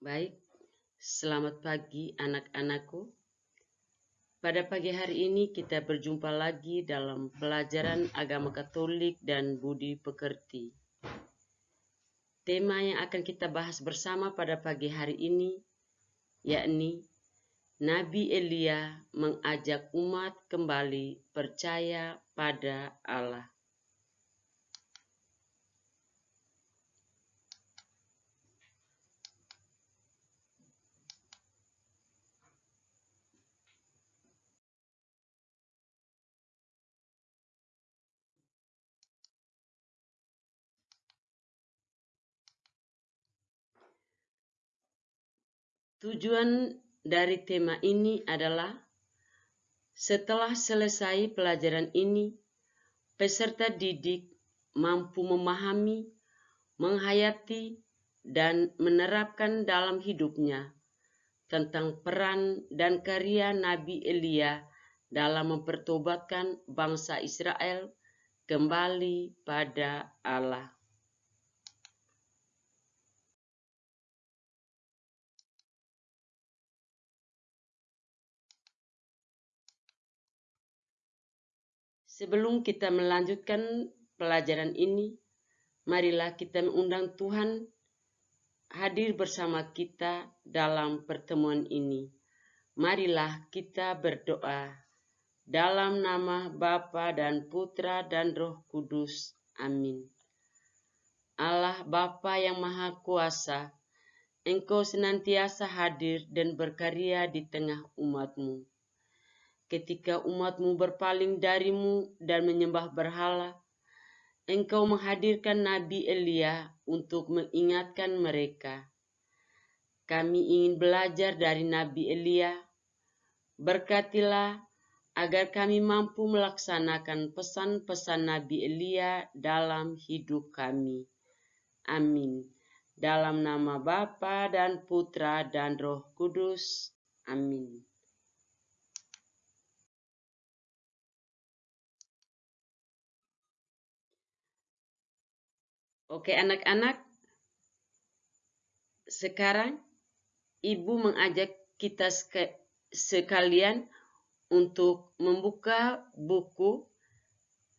Baik, selamat pagi anak-anakku. Pada pagi hari ini kita berjumpa lagi dalam pelajaran agama Katolik dan budi pekerti. Tema yang akan kita bahas bersama pada pagi hari ini yakni Nabi Elia mengajak umat kembali percaya pada Allah. Tujuan dari tema ini adalah setelah selesai pelajaran ini, peserta didik mampu memahami, menghayati, dan menerapkan dalam hidupnya tentang peran dan karya Nabi Elia dalam mempertobatkan bangsa Israel kembali pada Allah. Sebelum kita melanjutkan pelajaran ini, marilah kita mengundang Tuhan hadir bersama kita dalam pertemuan ini. Marilah kita berdoa dalam nama Bapa dan Putra dan Roh Kudus. Amin. Allah Bapa yang Maha Kuasa, Engkau senantiasa hadir dan berkarya di tengah umatmu ketika umatmu berpaling darimu dan menyembah berhala, engkau menghadirkan Nabi Elia untuk mengingatkan mereka. Kami ingin belajar dari Nabi Elia. Berkatilah agar kami mampu melaksanakan pesan-pesan Nabi Elia dalam hidup kami. Amin. Dalam nama Bapa dan Putra dan Roh Kudus. Amin. Oke anak-anak, sekarang ibu mengajak kita sekalian untuk membuka buku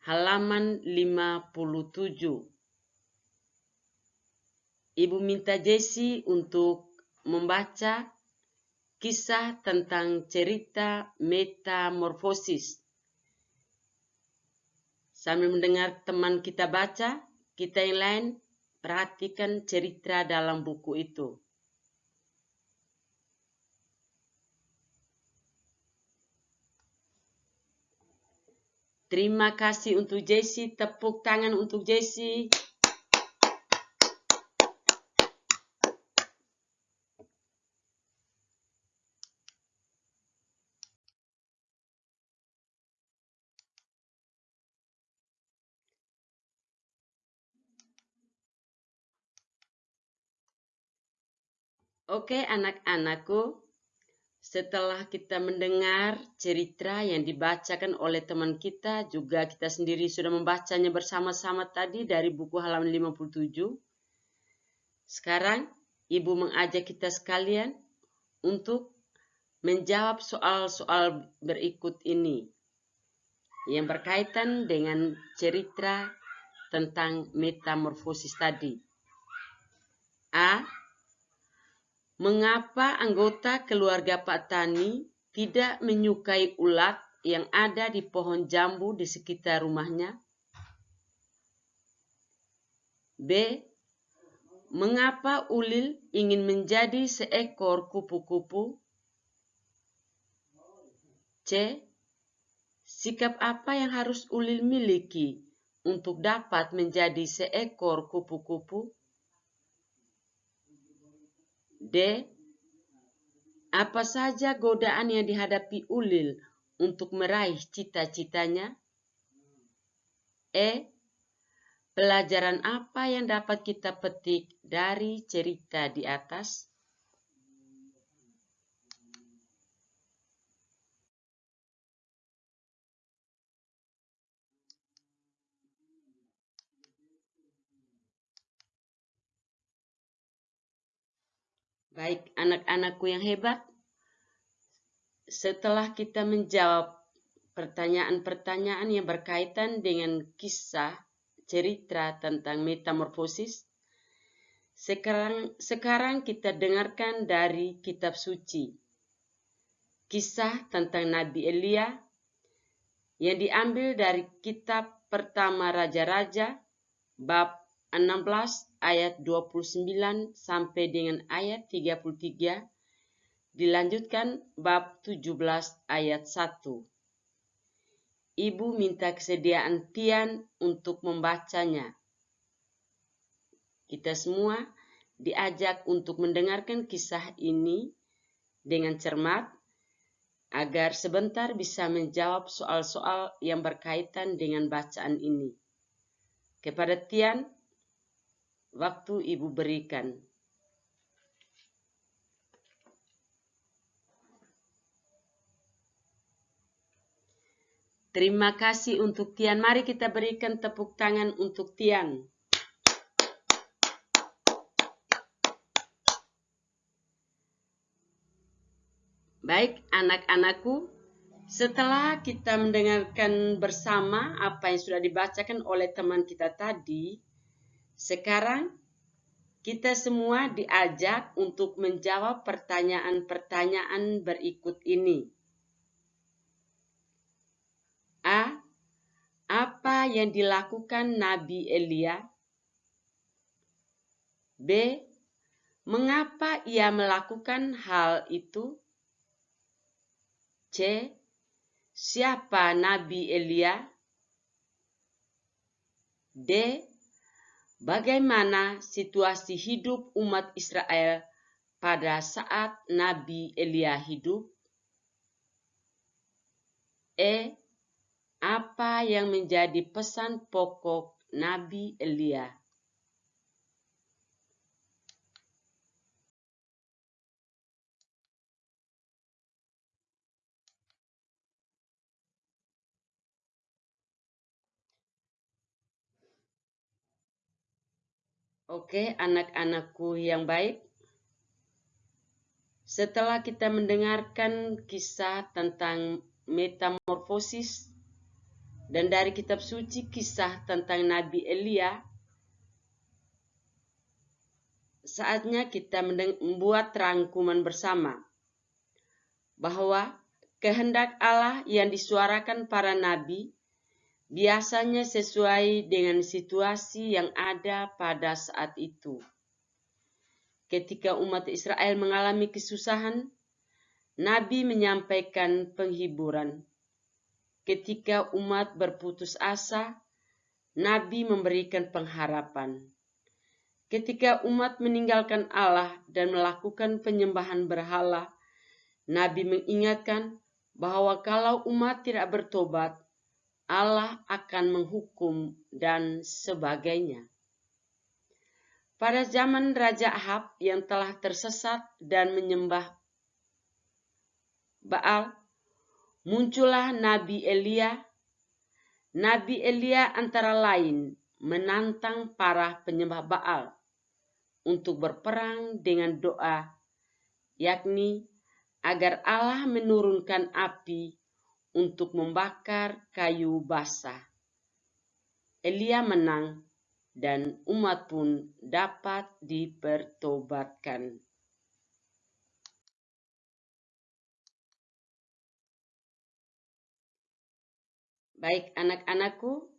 halaman 57. Ibu minta Jesse untuk membaca kisah tentang cerita metamorfosis. Sambil mendengar teman kita baca, kita yang lain perhatikan cerita dalam buku itu. Terima kasih untuk Jesse, tepuk tangan untuk Jesse. Oke anak-anakku, setelah kita mendengar cerita yang dibacakan oleh teman kita, juga kita sendiri sudah membacanya bersama-sama tadi dari buku halaman 57. Sekarang, Ibu mengajak kita sekalian untuk menjawab soal-soal berikut ini yang berkaitan dengan cerita tentang metamorfosis tadi. A Mengapa anggota keluarga Pak Tani tidak menyukai ulat yang ada di pohon jambu di sekitar rumahnya? B. Mengapa Ulil ingin menjadi seekor kupu-kupu? C. Sikap apa yang harus Ulil miliki untuk dapat menjadi seekor kupu-kupu? D. Apa saja godaan yang dihadapi Ulil untuk meraih cita-citanya? E. Pelajaran apa yang dapat kita petik dari cerita di atas? Baik, anak-anakku yang hebat, setelah kita menjawab pertanyaan-pertanyaan yang berkaitan dengan kisah cerita tentang metamorfosis, sekarang, sekarang kita dengarkan dari kitab suci. Kisah tentang Nabi Elia yang diambil dari kitab pertama Raja-Raja bab 16 ayat 29 sampai dengan ayat 33 dilanjutkan bab 17 ayat 1. Ibu minta kesediaan Tian untuk membacanya. Kita semua diajak untuk mendengarkan kisah ini dengan cermat agar sebentar bisa menjawab soal-soal yang berkaitan dengan bacaan ini. Kepada Tian, waktu ibu berikan. Terima kasih untuk Tian. Mari kita berikan tepuk tangan untuk Tian. Baik, anak-anakku, setelah kita mendengarkan bersama apa yang sudah dibacakan oleh teman kita tadi, sekarang kita semua diajak untuk menjawab pertanyaan-pertanyaan berikut ini. A. Apa yang dilakukan Nabi Elia? B. Mengapa ia melakukan hal itu? C. Siapa Nabi Elia? D. Bagaimana situasi hidup umat Israel pada saat Nabi Elia hidup? E. Apa yang menjadi pesan pokok Nabi Elia? Oke, anak-anakku yang baik. Setelah kita mendengarkan kisah tentang metamorfosis dan dari kitab suci kisah tentang Nabi Elia, saatnya kita membuat rangkuman bersama bahwa kehendak Allah yang disuarakan para nabi biasanya sesuai dengan situasi yang ada pada saat itu. Ketika umat Israel mengalami kesusahan, Nabi menyampaikan penghiburan Ketika umat berputus asa, Nabi memberikan pengharapan. Ketika umat meninggalkan Allah dan melakukan penyembahan berhala, Nabi mengingatkan bahwa kalau umat tidak bertobat, Allah akan menghukum dan sebagainya. Pada zaman Raja Ahab yang telah tersesat dan menyembah Baal, muncullah Nabi Elia. Nabi Elia antara lain menantang para penyembah Baal untuk berperang dengan doa, yakni agar Allah menurunkan api untuk membakar kayu basah. Elia menang dan umat pun dapat dipertobatkan. Baik anak-anakku,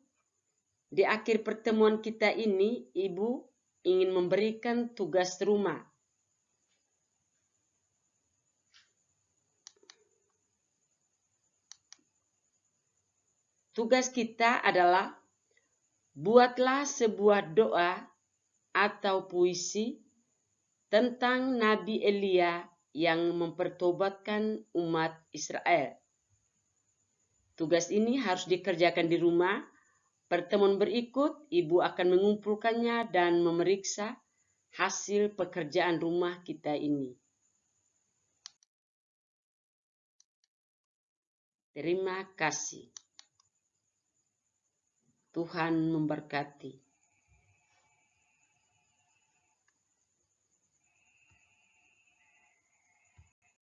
di akhir pertemuan kita ini, Ibu ingin memberikan tugas rumah. Tugas kita adalah buatlah sebuah doa atau puisi tentang Nabi Elia yang mempertobatkan umat Israel. Tugas ini harus dikerjakan di rumah. Pertemuan berikut, Ibu akan mengumpulkannya dan memeriksa hasil pekerjaan rumah kita ini. Terima kasih. Tuhan memberkati.